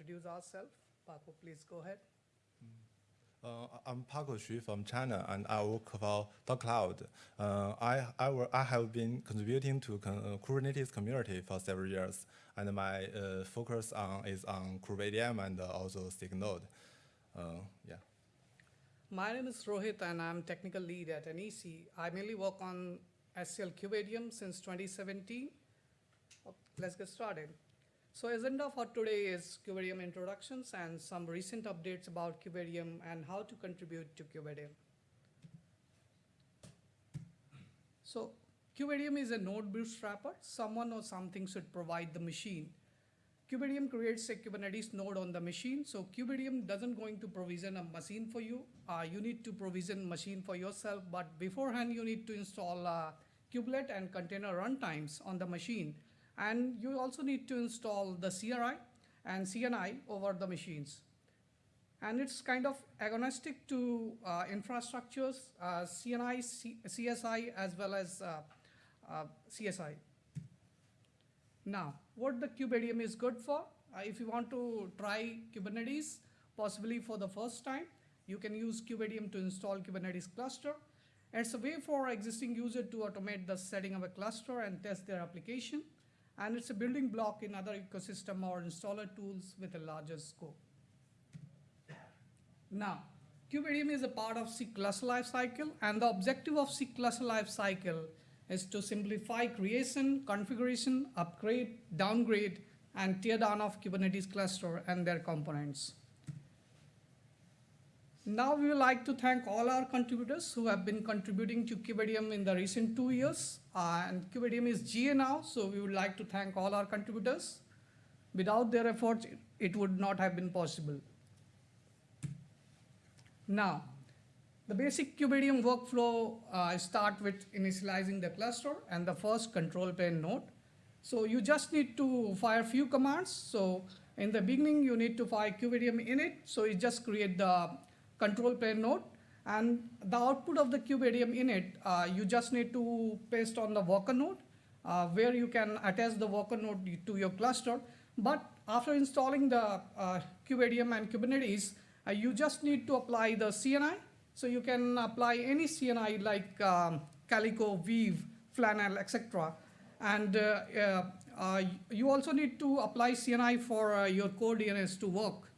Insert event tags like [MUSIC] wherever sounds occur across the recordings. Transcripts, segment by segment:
introduce ourselves. Paco, please go ahead. Uh, I'm Paco Xu from China, and I work for DaoCloud. Uh, I, I, I have been contributing to con- uh, Kubernetes community for several years, and my uh, focus on is on KubeADM and also SIG Node. Uh, yeah. My name is Rohit, and I'm technical lead at NEC. I mainly work on SCL KubeADM since 2017. Oh, Let's get started. So agenda for today is KubeADM introductions and some recent updates about KubeADM and how to contribute to KubeADM. So KubeADM is a node bootstrapper. Someone or something should provide the machine. KubeADM creates a Kubernetes node on the machine. So KubeADM doesn't going to provision a machine for you. Uh, you need to provision machine for yourself, but beforehand you need to install kubelet and container runtimes on the machine. And you also need to install the CRI and CNI over the machines. And it's kind of agnostic to uh, infrastructures, uh, CNI, C- CSI, as well as uh, uh, CSI. Now, what the KubeADM is good for? Uh, if you want to try Kubernetes, possibly for the first time, you can use KubeADM to install Kubernetes cluster. It's a way for existing user to automate the setting of a cluster and test their application. And it's a building block in other ecosystem or installer tools with a larger scope. Now, KubeADM is a part of SIG cluster lifecycle, and the objective of SIG cluster lifecycle is to simplify creation, configuration, upgrade, downgrade, and tear down of Kubernetes cluster and their components. Now we would like to thank all our contributors who have been contributing to KubeADM in the recent two years. Uh, and KubeADM is GA now, so we would like to thank all our contributors. Without their efforts, it- it would not have been possible. Now, the basic KubeADM workflow uh, start with initializing the cluster and the first control plane node. So you just need to fire a few commands. So in the beginning, you need to fire KubeADM init. So you just create the control plane node. And the output of the KubeADM init, uh, you just need to paste on the worker node, uh, where you can attach the worker node to your cluster. But after installing the uh, and Kubernetes, uh, you just need to apply the CNI. So you can apply any CNI like um, Calico, Weave, Flannel, etc. And uh, uh, you also need to apply CNI for your core DNS to work.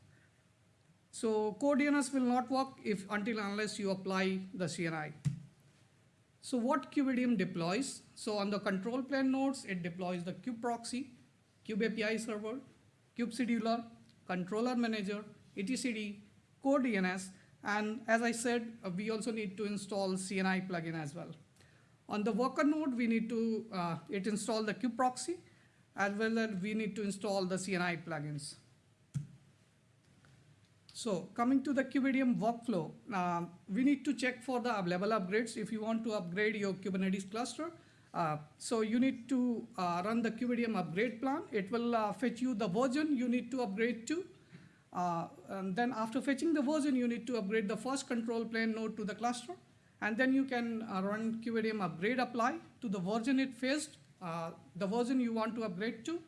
So core DNS will not work if until unless you apply the CNI. So what KubeADM deploys? So on the control plane nodes, it deploys the kube proxy, kube API server, kube scheduler, controller manager, etcd, core DNS, and as I said, uh, we also need to install CNI plugin as well. On the worker node, we need to uh, it install the kube proxy, as well as we need to install the CNI plugins. So coming to the KubeADM workflow, uh, we need to check for the level upgrades if you want to upgrade your Kubernetes cluster. Uh, so you need to uh, run the KubeADM upgrade plan. It will uh, fetch you the version you need to upgrade to. Uh, and then after fetching the version, you need to upgrade the first control plane node to the cluster. And then you can uh, run KubeADM upgrade apply to the version it faced, the version you want to upgrade to.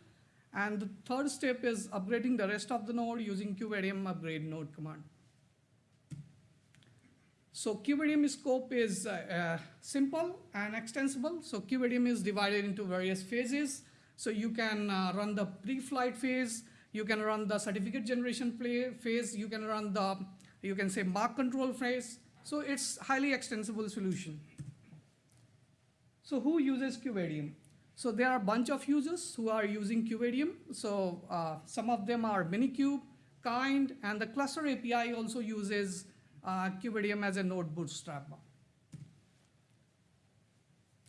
And the third step is upgrading the rest of the node using KubeADM upgrade node command. So KubeADM scope is uh, uh, simple and extensible. So KubeADM is divided into various phases. So you can uh, run the pre-flight phase, you can run the certificate generation phase, you can run the, you can say mark control phase. So it's highly extensible solution. So who uses KubeADM? So there are a bunch of users who are using KubeADM. So uh, some of them are Minikube, Kind, and the cluster API also uses uh, as a node bootstrapper.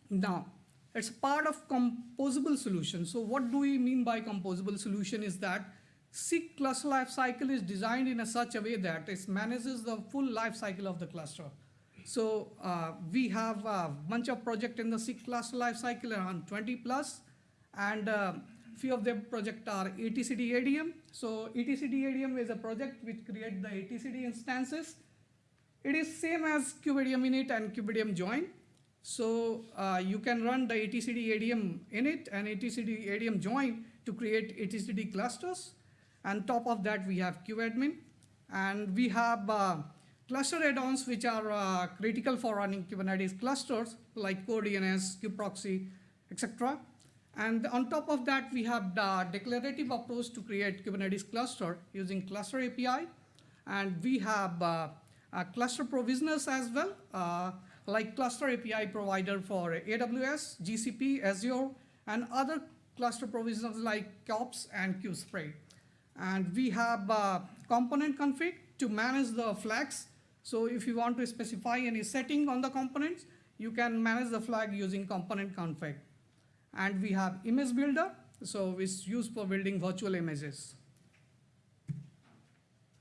Now, it's part of composable solution. So what do we mean by composable solution is that SIG cluster lifecycle is designed in a such a way that it manages the full life cycle of the cluster. So uh, we have a bunch of projects in the SIG cluster lifecycle, around 20 plus, and uh, few of them project are etcd ADM. So etcd ADM is a project which creates the etcd instances. It is same as KubeADM init and KubeADM join. So uh, you can run the etcd ADM init and etcd ADM join to create etcd clusters. And top of that, we have KubeADM. And we have uh, cluster add-ons which are uh, critical for running Kubernetes clusters like CoreDNS, kubeproxy, etc. And on top of that, we have the declarative approach to create Kubernetes cluster using cluster API. And we have uh, uh, cluster provisioners as well, uh, like cluster API provider for AWS, GCP, Azure, and other cluster provisioners like kops and Kubespray. And we have uh, component config to manage the flags. So if you want to specify any setting on the components, you can manage the flag using component config. And we have image builder, so it's used for building virtual images.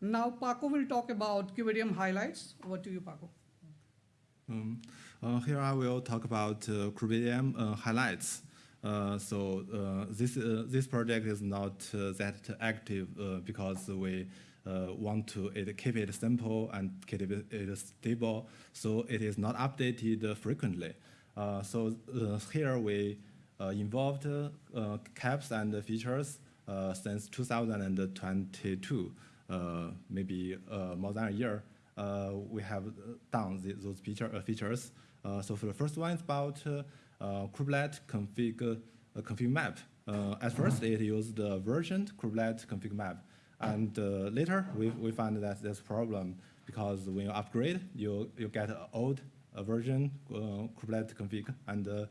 Now Paco will talk about KubeADM highlights. Over to you, Paco. Um, uh, here I will talk about uh, Kubernetes uh, highlights. Uh, so uh, this uh, this project is not uh, that active because we want to it, keep it simple and keep it, stable. So it is not updated frequently. Uh, so uh, here we uh, involved uh, KEPs and features uh, since 2022, uh, maybe uh, more than a year. Uh, we have done the, those feature, uh, features. Uh, so for the first one, it's about uh, uh, Kubernetes config, uh, config map. Uh, at first, it used the versioned Kubernetes config map. And uh, later, we, we found that there's a problem because when you upgrade, you, you get an old uh, version uh, config. And uh,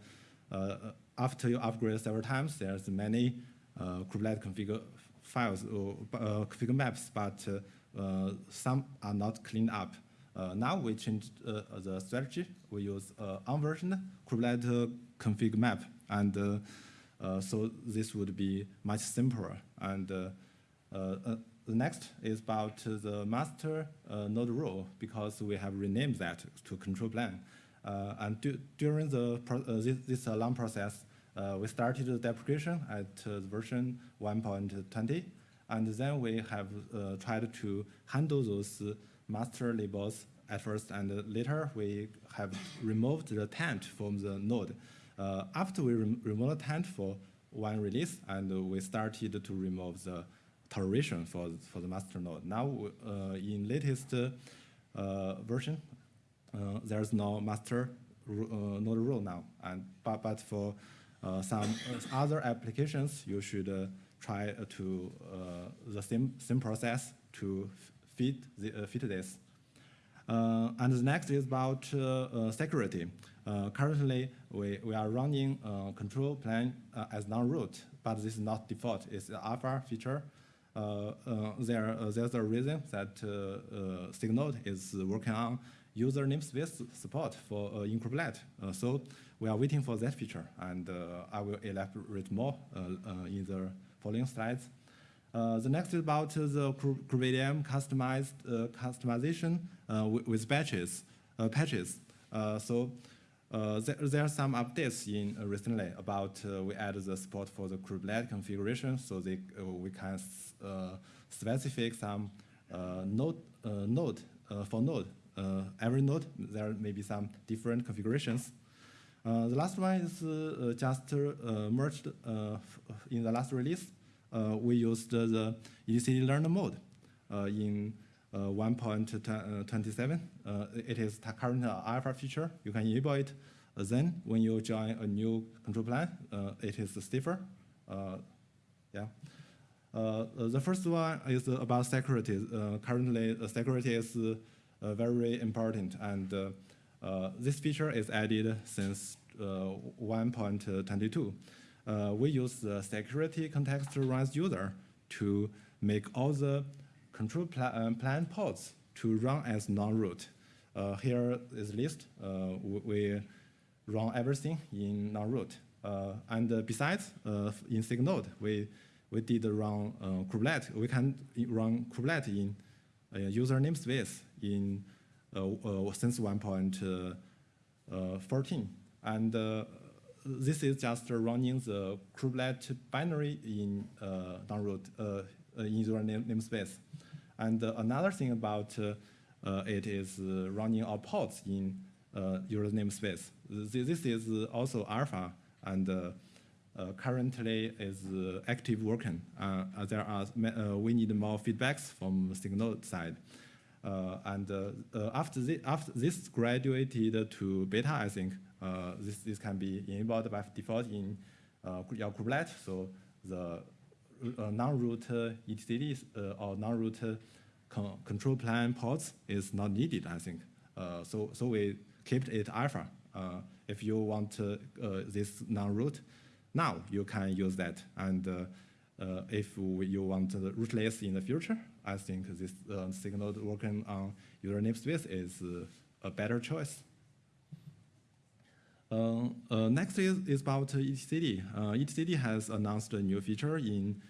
uh, after you upgrade several times, there's many uh, Kubernetes config files, or uh, config maps, but uh, uh, some are not cleaned up. Uh, now we changed uh, the strategy. We use uh, unversioned Kubernetes config map, and uh, uh, so this would be much simpler. And uh, uh, uh, the next is about the master uh, node rule because we have renamed that to control plane. Uh, and du during the uh, this, this uh, long process, uh, we started the deprecation at uh, version 1.20, and then we have uh, tried to handle those uh, master labels at first, and uh, later we have removed the taint from the node. Uh, after we rem removed the taint for one release, and uh, we started to remove the toleration for, for the master node. Now, uh, in latest uh, version, uh, there's no master node rule now. And but, but for some other applications, you should try to the same same process to fit the, fit this. Uh, and the next is about uh, uh, security. Currently, we, we are running control plane uh, as non-root, but this is not default. It's an alpha feature. Uh, uh, there, uh, there's a reason that uh, SIG Node is working on user namespace support for uh, in Kubernetes. Uh, so we are waiting for that feature, and I will elaborate more in the following slides. Uh, the next is about uh, the Kubernetes customized uh, customization with, with batches, patches. So uh, there, there are some updates in uh, recently about uh, we added the support for the Kubernetes configuration, so they, uh, we can uh, specify some uh, node node for node. Every node there may be some different configurations. The last one is just merged in the last release. We used the etcd learner mode in 1.27. Uh, it is current alpha feature. You can enable it. Uh, then, when you join a new control plane, uh, it is stiffer. Uh, yeah. Uh, the first one is about security. Uh, currently, uh, security is uh, uh, very important, and uh, uh, this feature is added since uh, 1.22. Uh, we use the security context runs user to make all the control um, plan pods to run as non-root. Uh, here is list. Uh, we, run everything in non-root. Uh, and uh, besides, uh, in SIG Node, we we did run uh, Kubernetes. We can run Kubernetes in uh, user namespace in uh, uh, since 1.14, and uh, this is just running the Kubernetes binary in uh, non-root uh, uh, in user name, namespace. And uh, another thing about uh, uh, it is uh, running our pods in uh, user namespace. This, is also alpha, and uh, uh, currently is uh, active working. Uh, uh, there are uh, we need more feedbacks from SIG Node side. Uh, and uh, uh, after, this, after this graduated to beta, I think uh, this, this can be enabled by default in uh, your kubelet. So the uh, non-root uh, etcd uh, or non-root con- control plane ports is not needed, I think. Uh, so, so we kept it alpha. If you want this non-root, now you can use that. And if you want rootless in the future, I think this SIG Node working on user namespace is a better choice. Uh, uh, next is, is about. Uh, etcd has announced a new feature in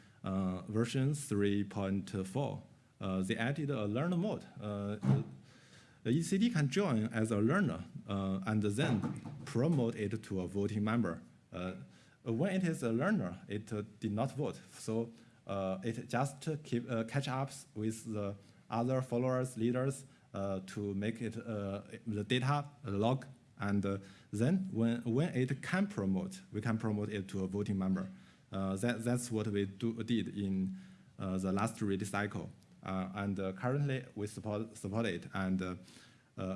version 3.4. Uh, they added a learner mode. The etcd can join as a learner and then promote it to a voting member. When it is a learner, it did not vote, so uh, it just keep uh, catch up with the other followers, leaders uh, to make it the data log, and uh, then when when it can promote, we can promote it to a voting member. Uh, that that's what we do, did in uh, the last release cycle, and currently we support support it, and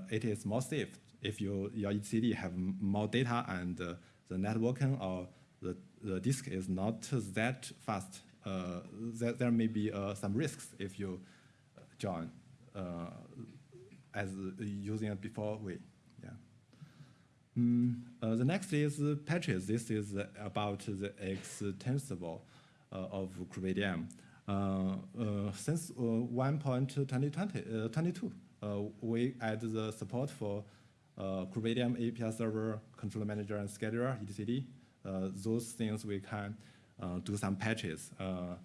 it is more safe if you your etcd have more data and the networking or the, the disk is not that fast. Uh, there, there may be uh, some risks if you join uh, as using it before we. Mm, uh, the next is patches. This is about the extensible uh, of KubeADM. Uh, uh, since uh, 1.2020, uh, 22, uh, we add the support for uh, KubeADM API server, controller manager, and scheduler, etcd. Uh, those things we can uh, do some patches. Uh,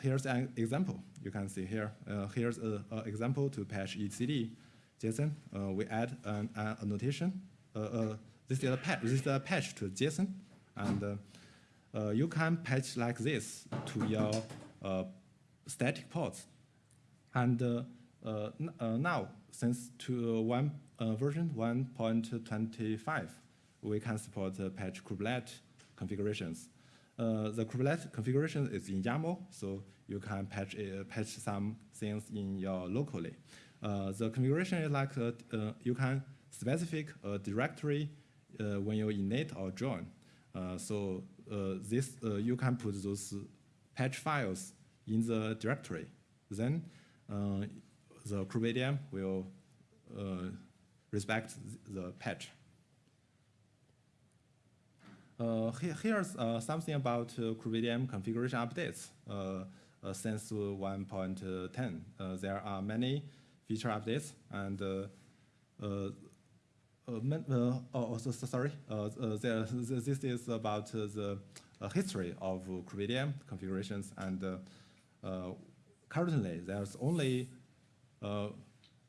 here's an example. You can see here. Here's an example to patch etcd. JSON, we add an, an annotation. Uh, uh, this is a patch. This is a patch to JSON, and uh, you can patch like this to your static ports. And now, since to one version 1.25, we can support patch kubelet configurations. Uh, the kubelet configuration is in YAML, so you can patch uh, patch some things in your locally. Uh, the configuration is like you can specific a directory uh, when you init or join. Uh, so uh, this uh, you can put those patch files in the directory. Then uh, the KubeADM will uh, respect the patch. Uh, here, here's uh, something about uh, KubeADM configuration updates uh, uh, since 1.10. Uh, there are many feature updates and uh, uh, oh, oh, so, so sorry, uh, there, this is about the history of Kubernetes configurations and currently there's only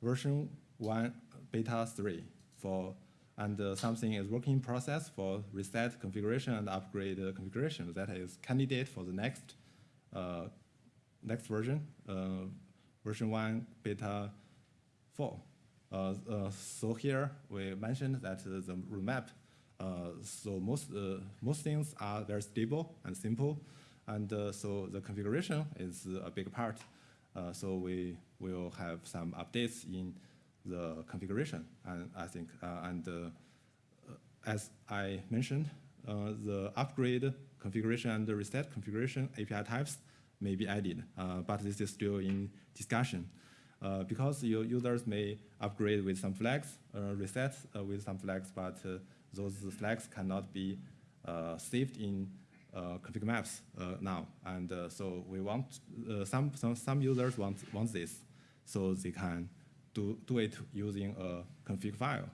version 1 beta 3 for and uh, something is working process for reset configuration and upgrade uh, configuration that is candidate for the next uh, next version, version 1 beta 4 so here we mentioned that uh, the roadmap. Uh, so most uh, most things are very stable and simple, and uh, so the configuration is a big part. Uh, so we will have some updates in the configuration, and I think uh, and uh, uh, as I mentioned, uh, the upgrade configuration and the reset configuration API types may be added, uh, but this is still in discussion. Uh, because your users may upgrade with some flags, uh, reset uh, with some flags, but uh, those flags cannot be uh, saved in uh, config maps now. And so we want, some, some, some users want, want this, so they can do, do it using a config file.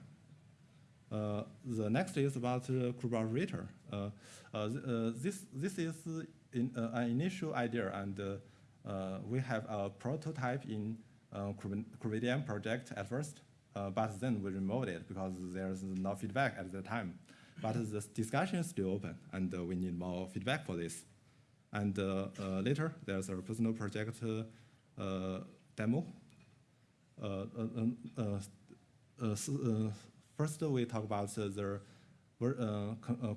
The next is about uh, uh, this, this is in, an initial idea, and we have a prototype in uh, project at first, uh, but then we removed it because there's no feedback at the time. But the discussion is still open, and uh, we need more feedback for this. And uh, uh, later, there's a personal project demo. First, we talk about the ver- uh,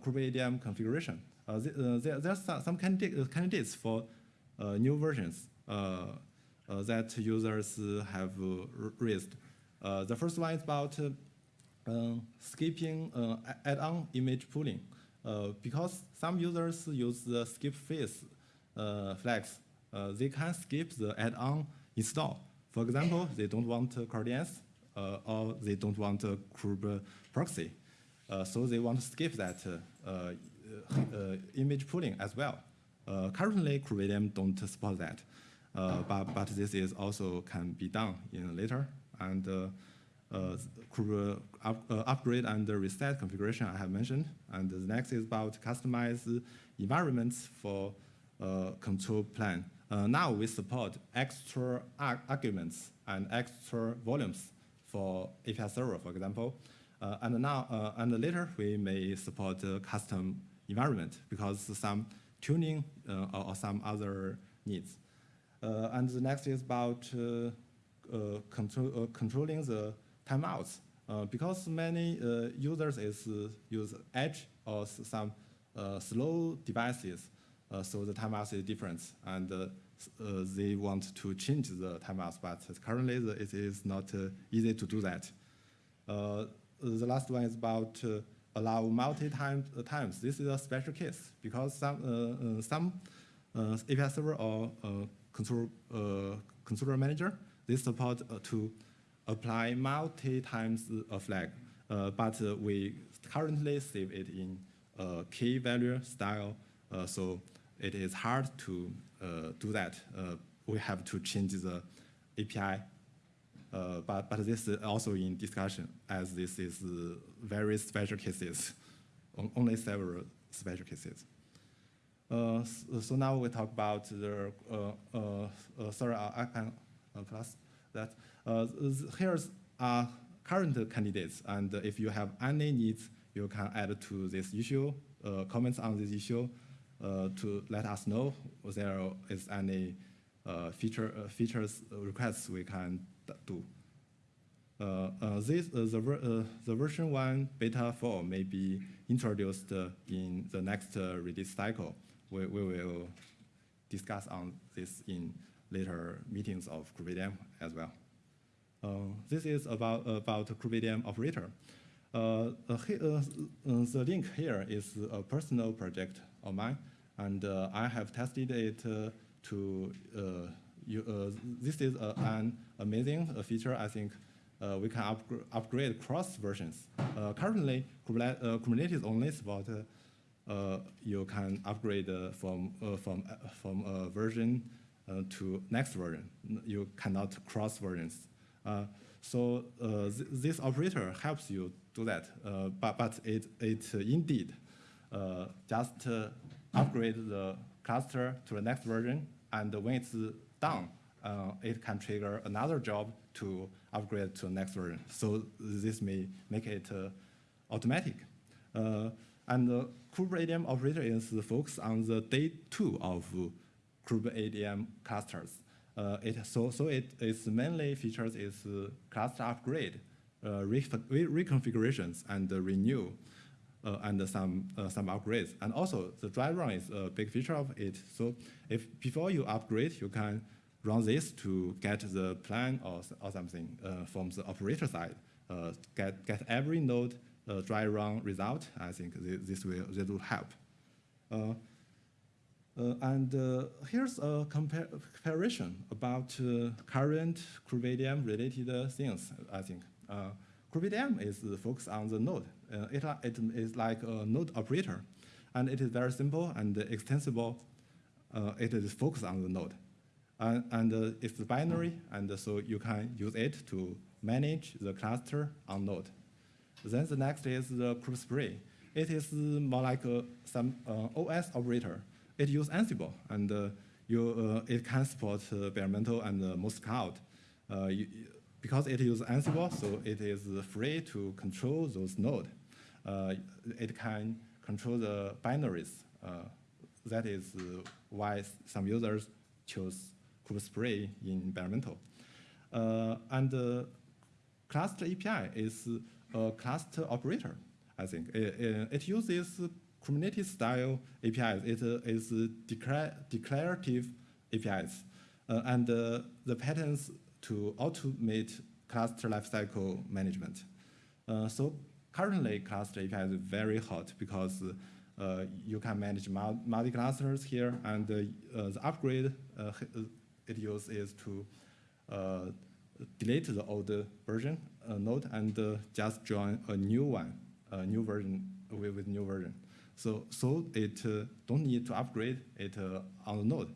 configuration. Uh, there, there's some, candidates for new versions uh, that users uh, have uh, raised. Uh, the first one is about uh, uh, skipping uh, add-on image pulling. Uh, because some users use the skip face uh, flags, uh, they can skip the add-on install. For example, [COUGHS] they don't want uh, CoreDNS uh, or they don't want a Kube proxy. Uh, so they want to skip that uh, uh, uh, image pulling as well. Uh, currently, KubeADM don't support that, uh, but, but this is also can be done in later. And uh, uh, up, uh, upgrade and reset configuration I have mentioned. And the next is about customize environments for uh, control plane. Uh, now we support extra ar- arguments and extra volumes for API server, for example. Uh, and now, uh, and later we may support uh, custom environment because some tuning uh, or, or some other needs. Uh, and the next is about uh, uh, control, uh, controlling the timeouts. Uh, because many uh, users is use edge or some slow devices, so the timeouts is different, and uh, they want to change the timeouts, but currently the, it is not uh, easy to do that. Uh, the last one is about allow multi-time times. This is a special case because some some API server or control uh, controller manager. They support uh, to apply multi times a flag, uh, but uh, we currently save it in key value style, so it is hard to do that. We have to change the API uh, but, but this is also in discussion as this is uh, very special cases, only several special cases. Uh, so now we talk about the, uh, uh, uh, sorry, uh, I can uh, plus that. Uh, here's are current candidates, and if you have any needs, you can add to this issue, uh, comments on this issue, uh, to let us know if there is any uh, feature uh, features uh, requests we can do. Uh, uh, this uh, the, uh, the version one beta four may be introduced uh, in the next uh, release cycle. We, we will discuss on this in later meetings of KubeADM as well. Uh, this is about about KubeADM operator. Uh, uh, uh, uh, the link here is a personal project of mine, and I have tested it to. You, uh, this is an amazing uh, feature. I think we can upgr- upgrade cross versions. Currently, Kubernetes, Kubernetes only support. Uh, you can upgrade uh, from uh, from from a version to next version. You cannot cross versions. So th- this operator helps you do that, but but it it indeed just upgrade the cluster to the next version, and when it's done, uh, it can trigger another job to upgrade to the next version. So this may make it uh, automatic. Uh, and the operator is focused on the day two of KubeADM clusters. Uh, it, so, so it, its mainly features is uh, cluster upgrade, uh, re- re- reconfigurations, and uh, renew, uh, and some uh, some upgrades. And also, the dry run is a big feature of it. So, if before you upgrade, you can run this to get the plan or, or something from the operator side. Get get every node uh, dry run result. I think thi- this will this will help. Uh, uh, and uh, here's a compar- comparison about current KubeADM related things, I think. Uh, is focused on the node. It, it is like a node operator, and it is very simple and extensible. It is focused on the node. And, and uh, it's binary, and so you can use it to manage the cluster on node. Then the next is the KubeSpray. It is more like uh, some uh, OS operator. It uses Ansible, and uh, you, uh, it can support uh, bare metal and most cloud. You, because it uses Ansible, so it is free to control those nodes. It can control the binaries. That is why some users choose KubeSpray in bare metal. And cluster API is a cluster operator, I think. It, it uses Kubernetes style APIs. It uh, is declar declarative APIs, uh, and uh, the patterns to automate cluster lifecycle management. Uh, so currently, cluster API is very hot because uh, you can manage multi clusters here, and uh, uh, the upgrade uh, it uses is to uh, delete the old version uh, node and uh, just join a new one, a new version with, with new version. So so it uh, don't need to upgrade it uh, on the node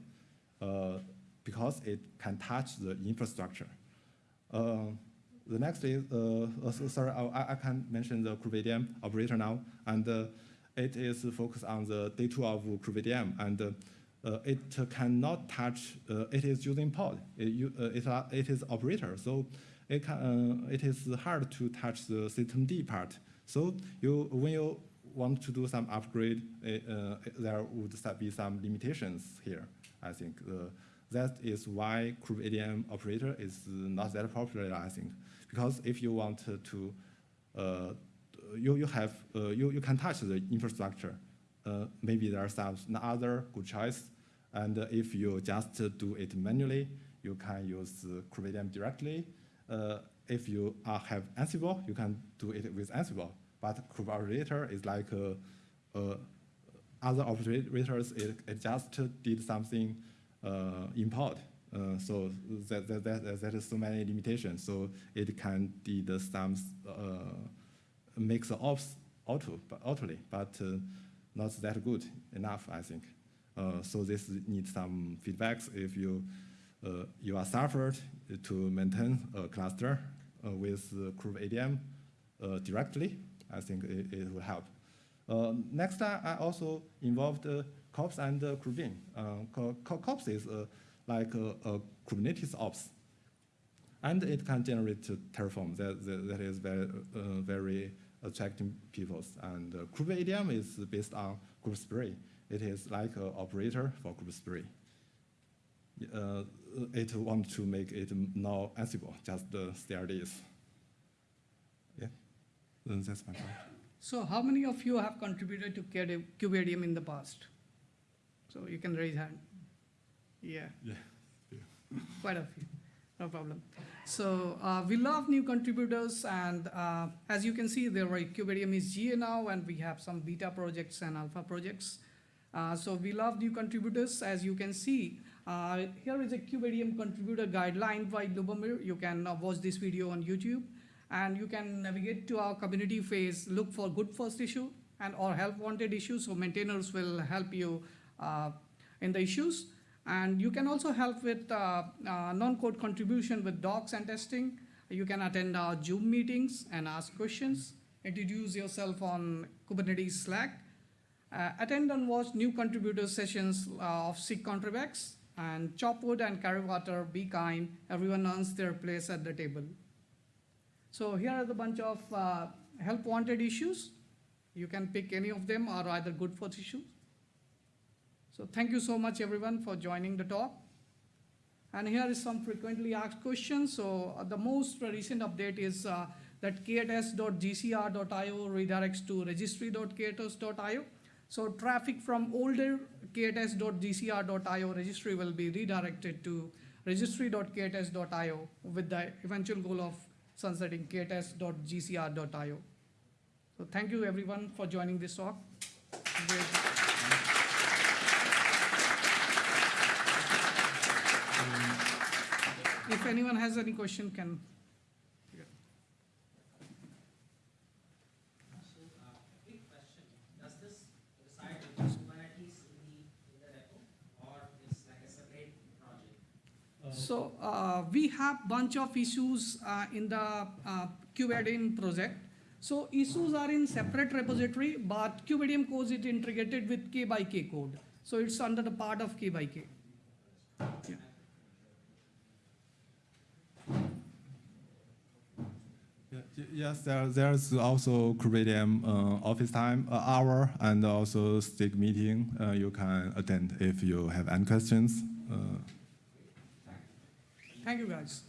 uh, because it can touch the infrastructure. The next is, so- sorry, I, I can mention the KubeADM operator now, and it is focused on the day two of KubeADM, and uh, it cannot touch, uh, it is using pod, it, uh, it, uh, it is operator, so it, can, uh, it is hard to touch the system D part. So you, when you want to do some upgrade, uh, there would be some limitations here, I think. That is why KubeADM operator is not that popular, I think. Because if you want to, you, you have, you, you can touch the infrastructure. Uh, maybe there are some other good choice. And if you just do it manually, you can use uh, KubeADM directly. If you have Ansible, you can do it with Ansible. But Kube operator is like uh, uh, other operators, it, it just did something uh, in. Uh, so that, that, that, that is so many limitations. So it can did some uh, make the ops auto, but autoly, but uh, not that good enough, I think. Uh, so this needs some feedbacks. If you uh, you are suffered to maintain a cluster uh, with uh, KubeADM uh, directly, I think it, it will help. Uh, next, I, I also involved uh, kops and uh. Uh, Co- kops is uh, like a, Kubernetes ops, and it can generate uh, Terraform. That, that, that is very, uh, very attracting people. And uh, Kubean is based on KubeSpray. It is like an operator for KubeSpray. Uh, it wants to make it now Ansible, just the CRDs. Yeah, that's my part. So how many of you have contributed to KubeADM in the past? So you can raise hand. Yeah. Yeah, Quite a few, no problem. So uh, we love new contributors and uh, as you can see, there are KubeADM is GA now and we have some beta projects and alpha projects. Uh, so we love new contributors. As you can see, uh, here is a KubeADM contributor guideline by Lubomir. You can uh, watch this video on YouTube and you can navigate to our community phase, look for good first issue and or help wanted issues. So maintainers will help you uh, in the issues. And you can also help with uh, uh, non-code contribution with docs and testing. You can attend our Zoom meetings and ask questions. Introduce yourself on Kubernetes Slack. Uh, attend and watch new contributor sessions of SIG Contribex and chop wood and carry water, be kind. Everyone earns their place at the table. So here are the bunch of uh, help wanted issues. You can pick any of them or either good for issues. So thank you so much everyone for joining the talk. And here is some frequently asked questions. So uh, the most recent update is uh, that k8s.gcr.io redirects to registry.k8s.io. So traffic from older k8s.gcr.io registry will be redirected to registry.k8s.io with the eventual goal of sunsetting k8s.gcr.io. So thank you everyone for joining this talk. If anyone has any question, can, So, uh, quick question, does this reside with Kubernetes in the, in the repo, or is like a separate project? so we have bunch of issues uh, in the uh, KubeADM project. So issues are in separate repository, but KubeADM code is integrated with K by K code. So it's under the part of K by K. Yeah. Yeah, y- Yes, there, there's also KubeADM uh, office time uh, hour and also SIG meeting uh, you can attend if you have any questions. Uh, Thank you guys.